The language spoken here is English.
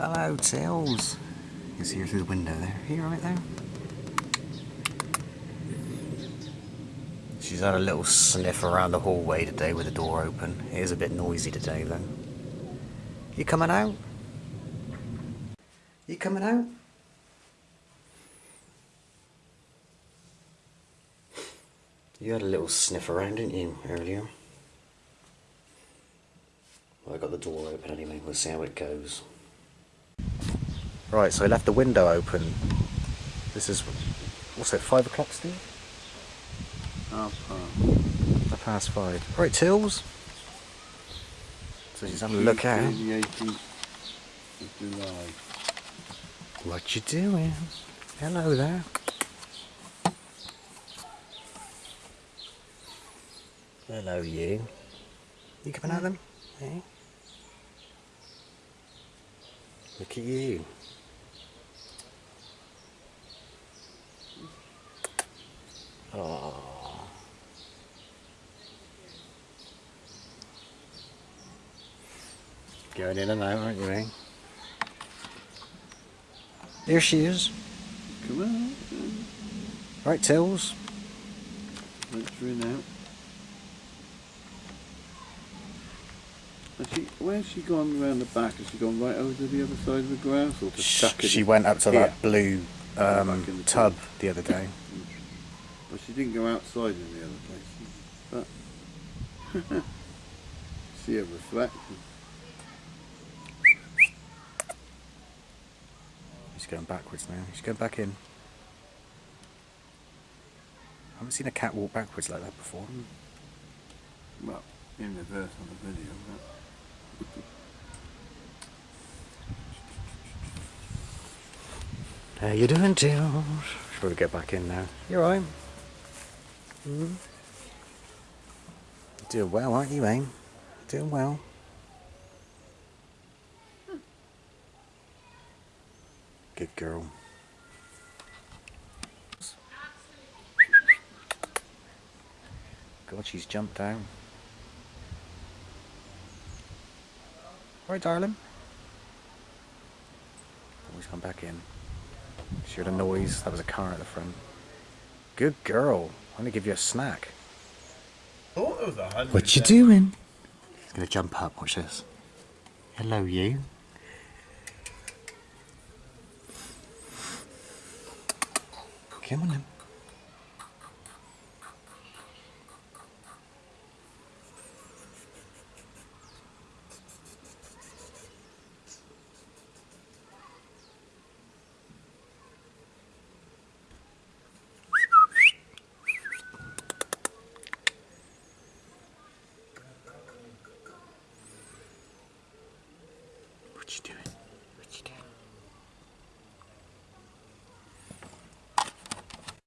Hello, Tills. You can see her through the window there. You right there? She's had a little sniff around the hallway today with the door open. It is a bit noisy today, though. You coming out? You coming out? You had a little sniff around, didn't you, earlier? Well, I got the door open anyway. We'll see how it goes. Right, so I left the window open. This is, what's it, five o'clock still? Half past. Half past five. Right, Tills. So she's having a look out. The 18th of July. What you doing? Hello there. Hello, you. You coming at them? Eh? Look at you. Going in and out, aren't you, eh? Here she is. Come on. Right, Tills. Venturing out. Has she, where's she gone round the back? Has she gone right over to the other side of the grass or stuck in She went up to here? that blue um, the tub the other day. Well, she didn't go outside in the other place. But see a reflection. She's going backwards now. She's going back in. I haven't seen a cat walk backwards like that before. Well, in reverse on the video. How you doing, Tills? Should probably get back in now. You're right. Mm. Doing well, aren't you, Aim? Doing well. Good girl. God, she's jumped down. Right, darling. Always come back in. She heard a noise. That was a car at the front. Good girl. I'm gonna give you a snack. Thought it was. What you doing? He's gonna jump up. Watch this. Hello, you. What you doing?